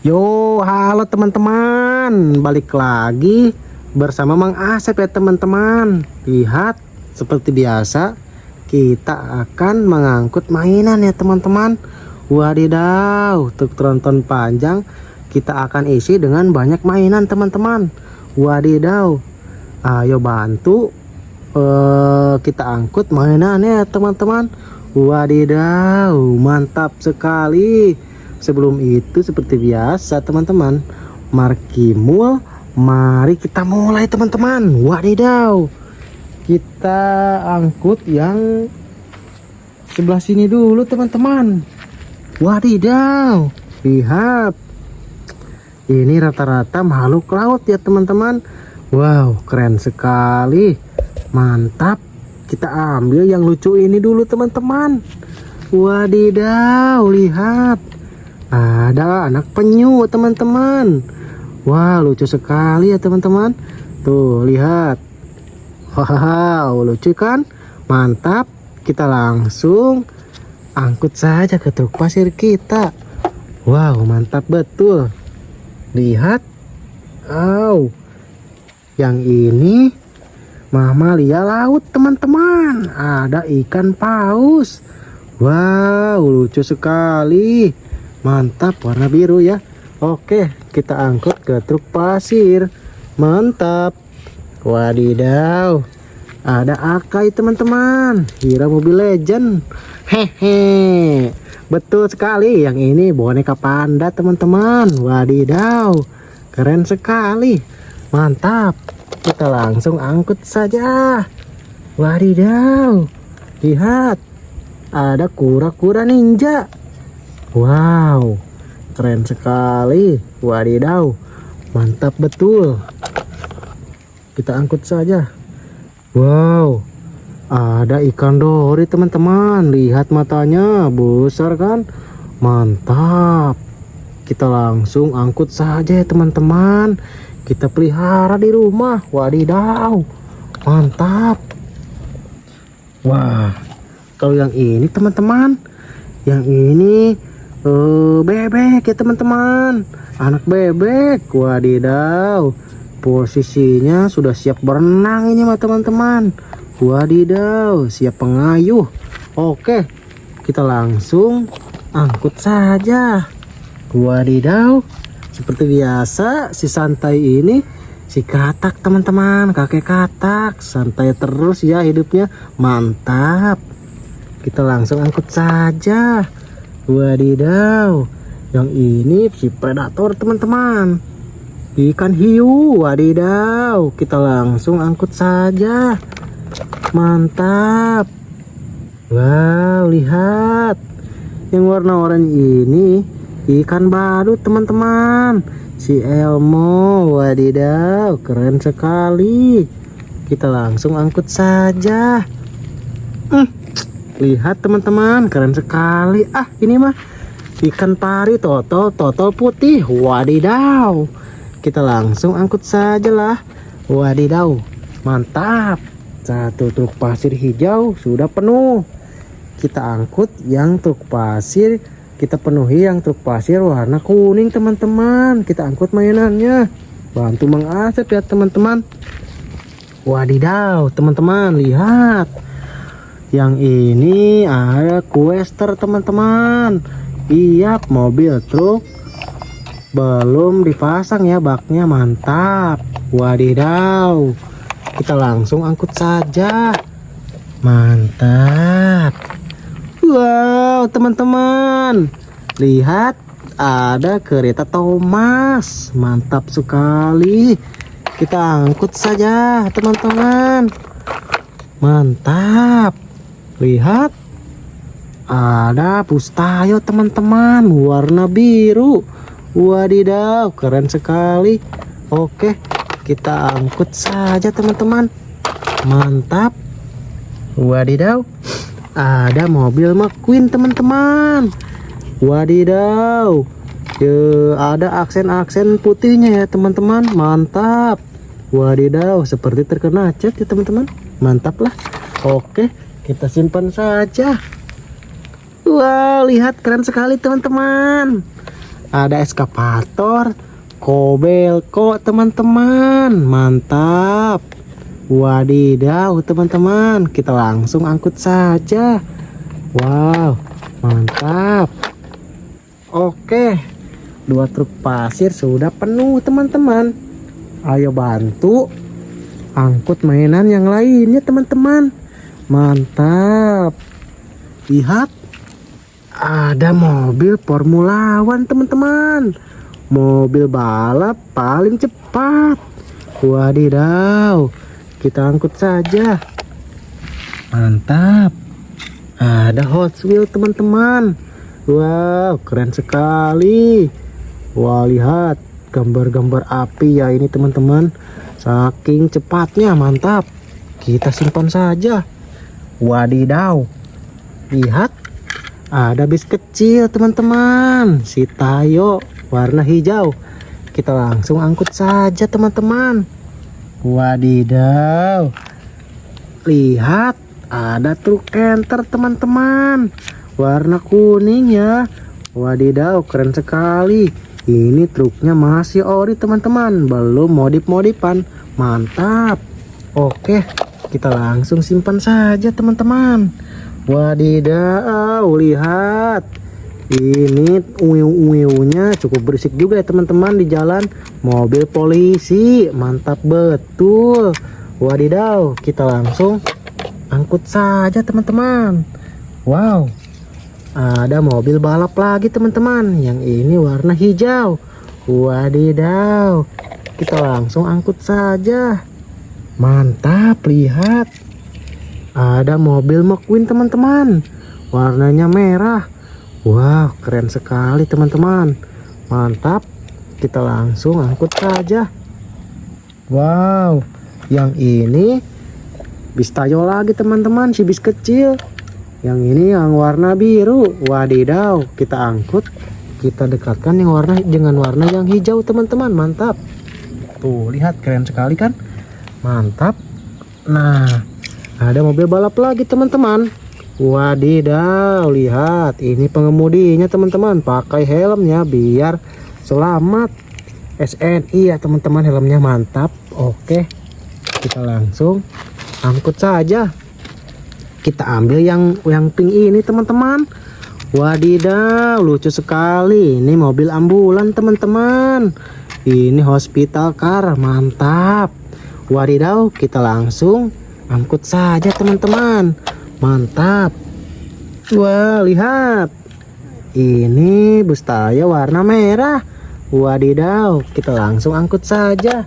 Yo, halo teman-teman. Balik lagi bersama Mang Asep ya teman-teman. Lihat, seperti biasa kita akan mengangkut mainan ya teman-teman. Wadidaw, untuk tronton panjang kita akan isi dengan banyak mainan teman-teman. Wadidaw. Ayo bantu uh, kita angkut mainannya teman-teman. Wadidaw, mantap sekali sebelum itu seperti biasa teman-teman markimul mari kita mulai teman-teman. Wadidaw. Kita angkut yang sebelah sini dulu teman-teman. Wadidaw. Lihat. Ini rata-rata makhluk laut ya teman-teman. Wow keren sekali. Mantap. Kita ambil yang lucu ini dulu teman-teman. Wadidaw lihat ada anak penyu teman-teman. Wah lucu sekali ya teman-teman. Tuh lihat. Wow lucu kan? Mantap. Kita langsung Angkut saja ke truk pasir kita. Wow mantap betul. Lihat. Wow. Yang ini Mamalia laut teman-teman. Ada ikan paus. Wow lucu sekali mantap warna biru ya. Oke kita angkut ke truk pasir. Mantap. Wadidaw. Ada Akai teman-teman. Hero mobil legend. Hehe. Betul sekali yang ini boneka panda teman-teman. Wadidaw. Keren sekali. Mantap. Kita langsung angkut saja. Wadidaw. Lihat. Ada kura-kura ninja Wow, keren sekali. Wadidaw, mantap betul. Kita angkut saja. Wow, ada ikan dori teman-teman. Lihat matanya, besar kan? Mantap. Kita langsung angkut saja teman-teman. Kita pelihara di rumah. Wadidaw, mantap. Wah, kalau yang ini teman-teman, yang ini uh, bebek ya teman-teman. Anak bebek. Wadidaw. Posisinya sudah siap berenang ini mah teman-teman. Wadidaw siap pengayuh. Oke kita langsung angkut saja. Wadidaw seperti biasa si santai ini si katak teman-teman. Kakek katak santai terus ya hidupnya. Mantap. Kita langsung angkut saja Wadidaw, yang ini si predator teman-teman. Ikan hiu, wadidaw. Kita langsung angkut saja. Mantap. Wow, lihat. Yang warna oranye ini ikan baru teman-teman. Si Elmo, wadidaw, keren sekali. Kita langsung angkut saja. Hmm lihat teman-teman keren sekali. Ah ini mah ikan pari totol totol putih. Wadidaw. Kita langsung angkut saja lah wadidaw. Mantap. Satu truk pasir hijau sudah penuh. Kita angkut yang truk pasir. Kita penuhi yang truk pasir warna kuning teman-teman. Kita angkut mainannya. Bantu mengasap ya teman-teman. Wadidaw teman-teman lihat yang ini ada quester teman-teman. Iya mobil truk belum dipasang ya baknya mantap. Wadidaw. Kita langsung angkut saja. Mantap. Wow teman-teman. Lihat ada kereta Thomas. Mantap sekali. Kita angkut saja teman-teman. Mantap lihat. Ada pustayo teman-teman. Warna biru. Wadidaw keren sekali. Oke kita angkut saja teman-teman. Mantap. Wadidaw ada mobil McQueen teman-teman. Wadidaw ya, ada aksen-aksen putihnya ya teman-teman. Mantap. Wadidaw seperti terkena cat ya teman-teman. Mantap lah. Oke kita simpan saja. Wow lihat keren sekali teman-teman. Ada eskapator kobelko teman-teman. Mantap. Wadidaw teman-teman. Kita langsung angkut saja. Wow mantap. Oke dua truk pasir sudah penuh teman-teman. Ayo bantu angkut mainan yang lainnya teman-teman mantap. Lihat. Ada mobil Formula One teman-teman. Mobil balap paling cepat. Wadidaw. Kita angkut saja. Mantap. Ada Hot Wheels teman-teman. Wow keren sekali. Wah lihat. Gambar-gambar api ya ini teman-teman. Saking cepatnya mantap. Kita simpan saja wadidaw. Lihat ada bis kecil teman-teman. Si Tayo warna hijau. Kita langsung angkut saja teman-teman. Wadidaw. Lihat ada truk enter teman-teman. Warna kuning ya. Wadidaw keren sekali. Ini truknya masih ori teman-teman. Belum modif-modifan mantap. Oke kita langsung simpan saja teman-teman Wadidaw, lihat. Ini uiu-uiunya cukup berisik juga ya teman-teman di jalan. Mobil polisi, mantap betul. Wadidaw, kita langsung angkut saja teman-teman. Wow, ada mobil balap lagi teman-teman. Yang ini warna hijau. Wadidaw, kita langsung angkut saja. Mantap, lihat. Ada mobil McQueen teman-teman. Warnanya merah. Wow keren sekali teman-teman. Mantap. Kita langsung angkut saja. Wow yang ini bis tayo lagi teman-teman si bis kecil. Yang ini yang warna biru. Wadidaw kita angkut. Kita dekatkan yang warna dengan warna yang hijau teman-teman. Mantap. Tuh lihat keren sekali kan mantap. Nah ada mobil balap lagi teman-teman. Wadidaw lihat. Ini pengemudinya teman-teman. Pakai helmnya biar selamat. SNI ya teman-teman. Helmnya mantap. Oke kita langsung angkut saja. Kita ambil yang yang pink ini teman-teman. Wadidaw lucu sekali. Ini mobil ambulan teman-teman. Ini hospital car mantap wadidaw kita langsung angkut saja teman-teman. Mantap. Wah lihat. Ini bus tayo warna merah. Wadidaw kita langsung angkut saja.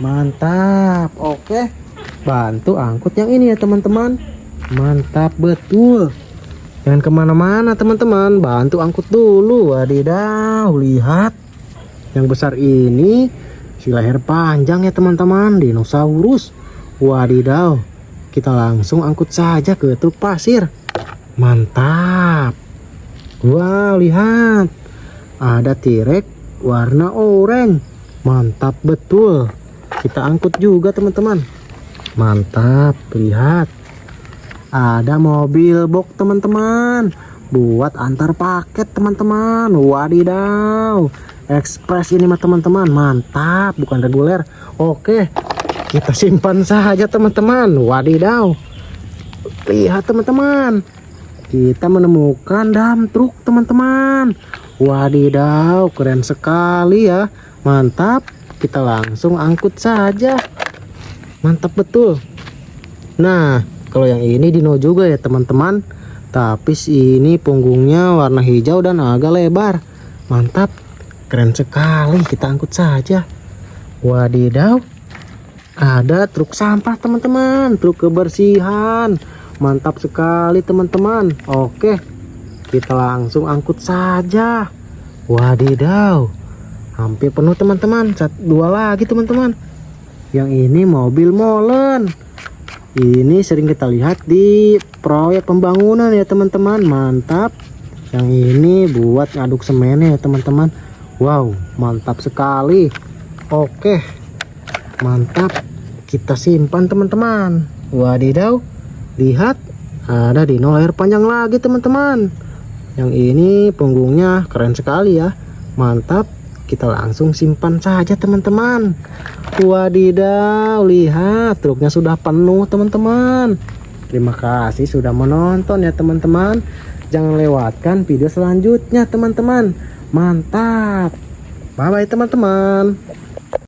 Mantap. Oke bantu angkut yang ini ya teman-teman. Mantap betul. Jangan ke mana-mana teman-teman. Bantu angkut dulu wadidaw lihat. Yang besar ini si leher panjang ya teman-teman dinosaurus Wadidaw, kita langsung angkut saja ke truk pasir. Mantap. Wow, lihat. Ada tirek warna oranye. Mantap betul. Kita angkut juga, teman-teman. Mantap, lihat. Ada mobil box, teman-teman. Buat antar paket, teman-teman. Wadidaw. Express ini mah teman-teman. Mantap, bukan reguler. Oke, kita simpan saja teman-teman. Wadidaw. Lihat teman-teman. Kita menemukan dam truk teman-teman. Wadidaw keren sekali ya. Mantap. Kita langsung angkut saja. Mantap betul. Nah kalau yang ini dino juga ya teman-teman tapi ini punggungnya warna hijau dan agak lebar. Mantap. Keren sekali. Kita angkut saja. Wadidaw. Ada truk sampah teman-teman. Truk kebersihan. Mantap sekali teman-teman. Oke. Kita langsung angkut saja. Wadidaw. Hampir penuh teman-teman. Dua lagi teman-teman. Yang ini mobil molen ini sering kita lihat di proyek pembangunan ya teman-teman. Mantap. Yang ini buat ngaduk semen ya teman-teman. Wow mantap sekali. Oke. Mantap. Kita simpan teman-teman. Wadidaw. Lihat ada dino layar panjang lagi teman-teman. Yang ini punggungnya keren sekali ya. Mantap, kita langsung simpan saja teman-teman. Wadidaw, lihat truknya sudah penuh teman-teman. Terima kasih sudah menonton ya teman-teman. Jangan lewatkan video selanjutnya teman-teman. Mantap. Bye bye teman-teman.